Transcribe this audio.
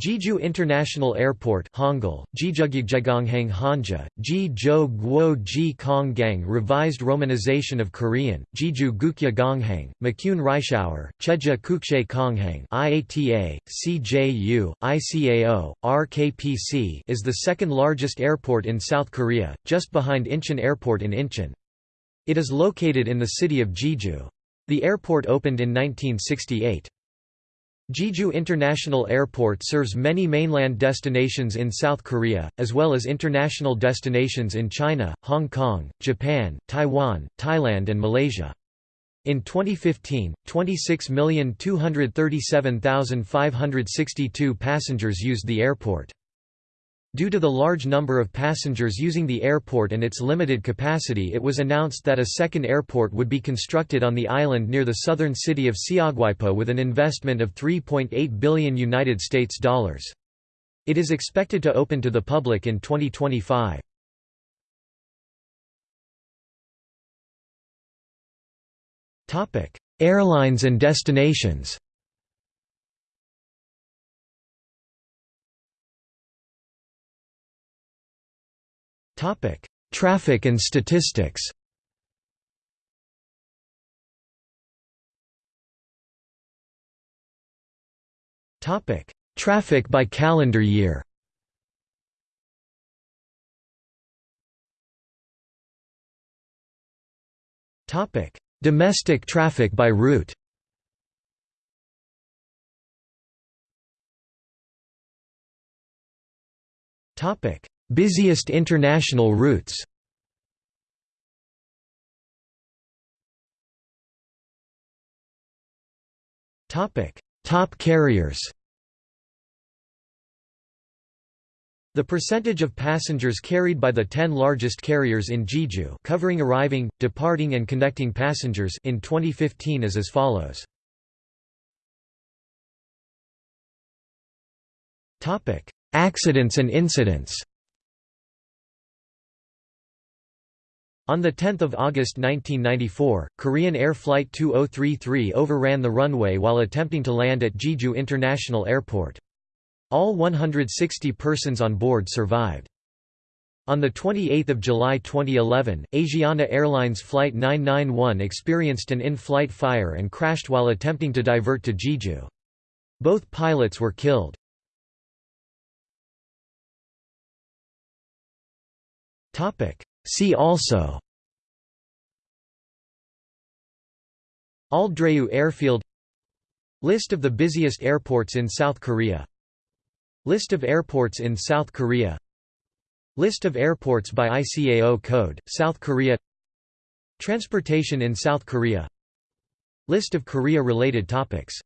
Jeju International Airport Hangul, Jijugyegonghang Hanja, Ji-jo Guo Ji Konggang Revised Romanization of Korean, Jeju Gukje Gonghang, McCune Reischauer, Cheja Kukshe Konghang IATA, CJU, ICAO, RKPC is the second largest airport in South Korea, just behind Incheon Airport in Incheon. It is located in the city of Jeju. The airport opened in 1968. Jeju International Airport serves many mainland destinations in South Korea, as well as international destinations in China, Hong Kong, Japan, Taiwan, Thailand and Malaysia. In 2015, 26,237,562 passengers used the airport. Due to the large number of passengers using the airport and its limited capacity it was announced that a second airport would be constructed on the island near the southern city of Seogwipo with an investment of 3.8 billion United States dollars. It is expected to open to the public in 2025. Airlines and destinations Topic: Traffic and statistics. Topic: Traffic by calendar year. Topic: Domestic traffic by route. Topic: Busiest international routes. Top carriers. The percentage of passengers carried by the 10 largest carriers in Jeju covering arriving, departing and connecting passengers in 2015 is as follows. Accidents and incidents On 10 August 1994, Korean Air Flight 2033 overran the runway while attempting to land at Jeju International Airport. All 160 persons on board survived. On 28 July 2011, Asiana Airlines Flight 991 experienced an in-flight fire and crashed while attempting to divert to Jeju. Both pilots were killed. See also. Alddreu Airfield. List of the busiest airports in South Korea. List of airports in South Korea. List of airports by ICAO code, South Korea. Transportation in South Korea. List of Korea-related topics